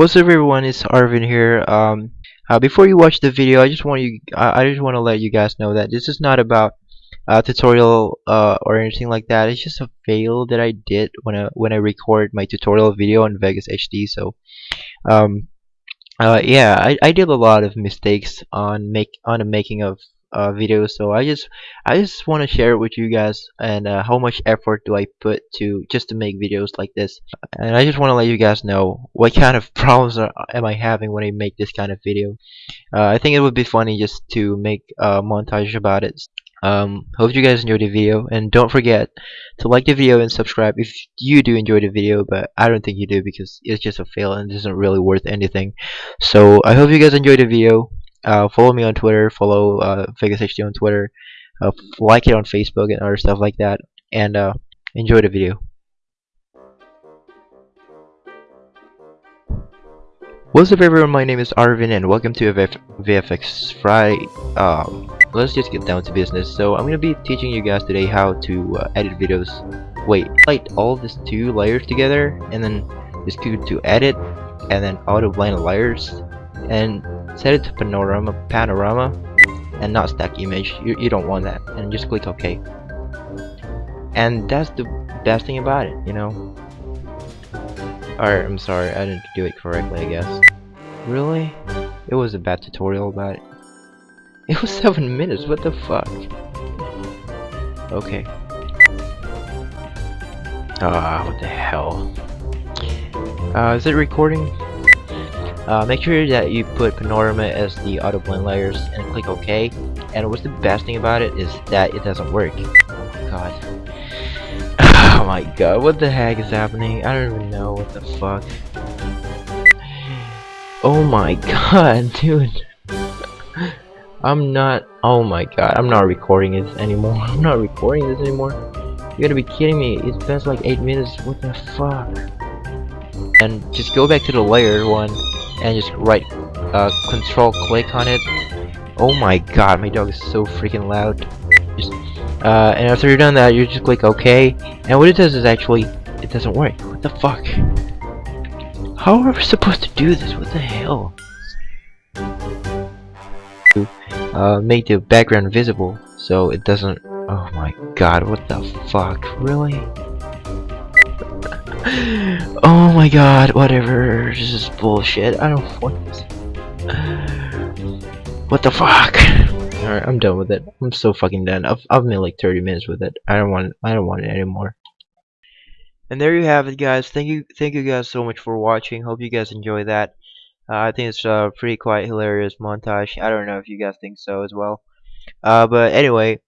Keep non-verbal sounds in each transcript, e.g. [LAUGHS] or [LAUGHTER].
What's up everyone, it's Arvin here. Um, uh, before you watch the video, I just want you, I, I just want to let you guys know that this is not about a tutorial uh, or anything like that. It's just a fail that I did when I when I record my tutorial video on Vegas HD. So, um, uh, yeah, I, I did a lot of mistakes on make on the making of uh, videos so I just I just want to share it with you guys and uh, how much effort do I put to just to make videos like this? And I just want to let you guys know what kind of [LAUGHS] problems are, am I having when I make this kind of video. Uh, I think it would be funny just to make a montage about it. Um, hope you guys enjoyed the video and don't forget to like the video and subscribe if you do enjoy the video but I don't think you do because it's just a fail and it isn't really worth anything. So I hope you guys enjoyed the video uh, follow me on Twitter, follow uh, Vegas HD on Twitter, uh, like it on Facebook and other stuff like that, and uh, enjoy the video. What's up everyone, my name is Arvin and welcome to VF VFX Friday. Um, let's just get down to business. So I'm going to be teaching you guys today how to uh, edit videos. Wait, light all these two layers together and then just go to edit and then auto blend layers and set it to panorama panorama and not stack image. You, you don't want that. And just click OK. And that's the best thing about it you know? Alright I'm sorry I didn't do it correctly I guess. Really? It was a bad tutorial about it. It was [LAUGHS] 7 minutes what the fuck? Okay. Ah what the hell? Uh, is it recording uh, make sure that you put Panorama as the auto blend layers and click OK. And what's the best thing about it is that it doesn't work. Oh god. [SIGHS] Oh my god, what the heck is happening? I don't even know what the fuck. [SIGHS] Oh my [LAUGHS] god, dude. [LAUGHS] I'm not, oh my god, I'm not recording this anymore. [LAUGHS] I'm not recording this anymore. You gotta be kidding me. It spends like 8 minutes. What the fuck? And just go back to the layer one and just right uh, control click on it. Oh my god my dog is so freaking loud. Just uh, and after you're done that you just click OK. And what it does is actually it doesn't work. What the fuck? How are we supposed to do this? What the hell? Uh, make the background visible so it doesn't oh my god what the fuck? Really oh my god, whatever. This is bullshit. I don't want this. What the fuck? Alright, I'm done with it. I'm so fucking done. I've I've made like 30 minutes with it. I don't want I don't want it anymore. And there you have it guys. Thank you thank you guys so much for watching. Hope you guys enjoy that. Uh, I think it's a pretty quite hilarious montage. I don't know if you guys think so as well. Uh, but anyway,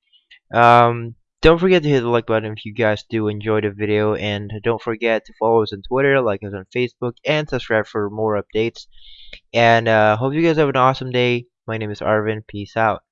um, don't forget to hit the like button if you guys do enjoy the video and don't forget to follow us on Twitter, like us on Facebook, and subscribe for more updates. And uh, hope you guys have an awesome day. My name is Arvin. Peace out.